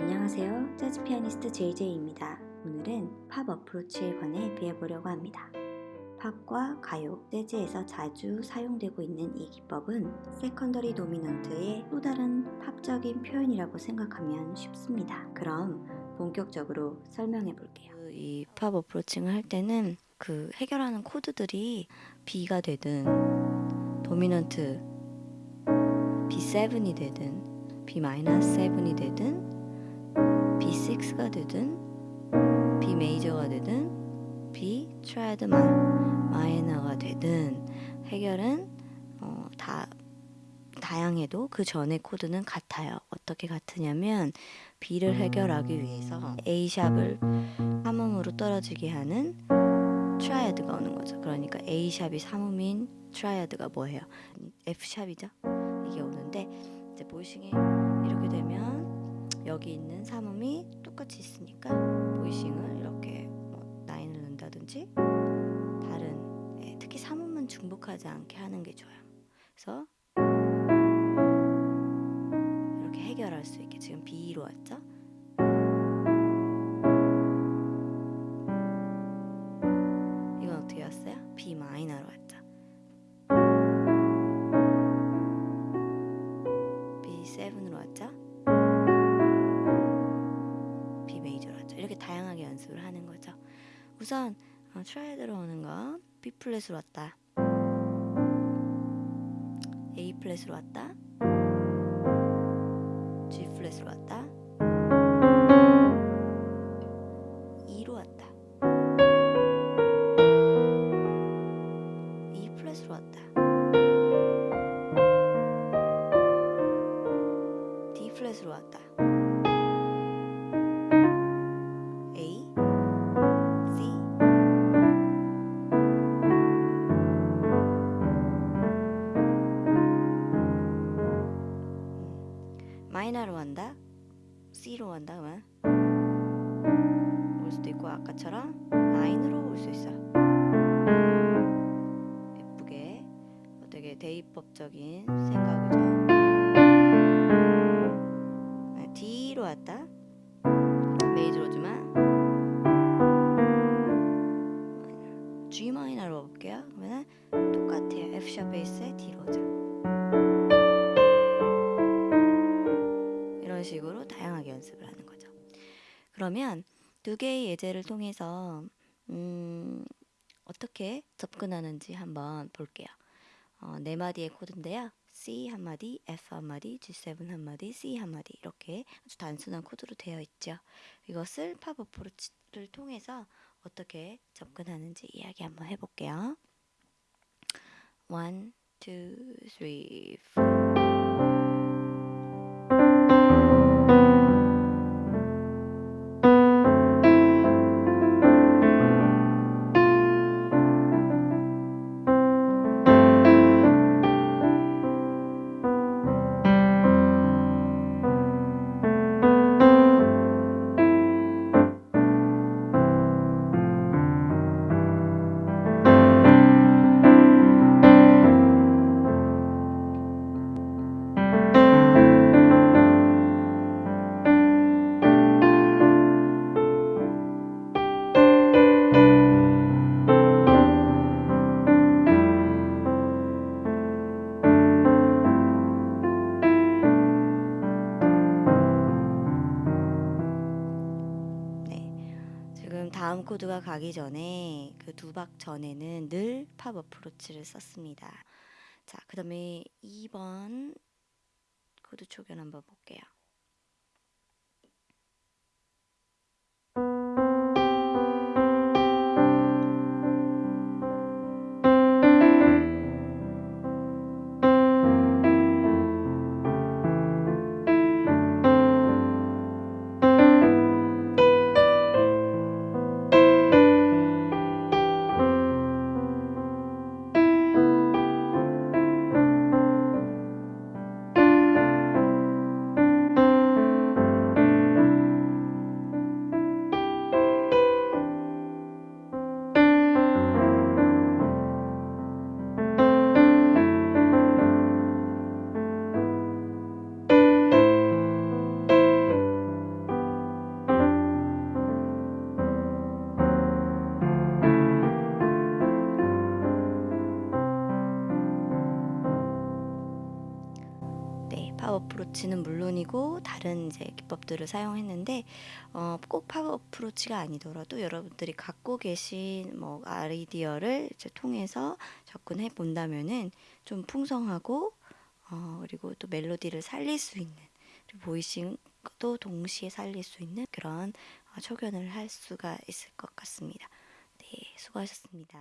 안녕하세요. 재즈 피아니스트 JJ입니다. 오늘은 팝 approach에 관해 배워보려고 합니다. 팝과 가요, 재즈에서 자주 사용되고 있는 이 기법은 secondary dominant의 또 다른 팝적인 표현이라고 생각하면 쉽습니다. 그럼 본격적으로 설명해 볼게요. 이 팝 approaching을 할 때는 그 해결하는 코드들이 B가 되든 dominant B7이 되든 B-7이 되든 B6가 되든 B major가 되든 B triad minor가 되든 해결은 어, 다 다양해도 그 전의 코드는 같아요. 어떻게 같으냐면 B를 해결하기 위해서 A 샵을 삼음으로 떨어지게 하는 triad가 오는 거죠. 그러니까 A 샵이 삼음인 triad가 뭐예요? F 샵이죠. 이게 오는데 이제 보이싱이 이렇게 되면 여기 있는 삼음이 똑 같이 있으니까 보이싱을 이렇게 뭐 나인을 넣는다든지 다른 예, 특히 삼음은 중복하지 않게 하는 게 좋아요. 그래서 이렇게 해결할 수 있게 지금 B로 왔죠? 이건 어떻게 왔어요? B 마이너로 왔죠. 다양하게 연습을 하는 거죠. 우선 어, triad로 오는 거 B 플랫으로 왔다. A 플랫으로 왔다. G 플랫으로 왔다. C로 간다 그러면 올 수도 있고 아까처럼 나인으로 올 수 있어. 예쁘게 어, 되게 대입법적인 생각이죠. 네, D로 왔다. 마이너로 볼게요. 그러면 D로 오죠. 이런 식으로 다양하게 연습을 하는 거죠. 그러면 두 개의 예제를 통해서 음, 어떻게 접근하는지 한번 볼게요. 어, 네 마디의 코드인데요. C 한마디, F 한마디, G7 한마디, C 한마디 이렇게 아주 단순한 코드로 되어 있죠. 이것을 팝 approach를 통해서 어떻게 접근하는지 이야기 한번 해볼게요. 1, 2, 3, 4 지금 다음 코드가 가기 전에 그 두 박 전에는 늘 팝 approach를 썼습니다. 자, 그 다음에 2번 코드 초견 한번 볼게요. 어프로치는 물론이고 다른 이제 기법들을 사용했는데 어, 꼭팝 어프로치가 아니더라도 여러분들이 갖고 계신 뭐 아이디어를 이제 통해서 접근해 본다면은 좀 풍성하고 어, 그리고 또 멜로디를 살릴 수 있는 보이싱도 동시에 살릴 수 있는 그런 어, 초견을 할 수가 있을 것 같습니다. 네, 수고하셨습니다.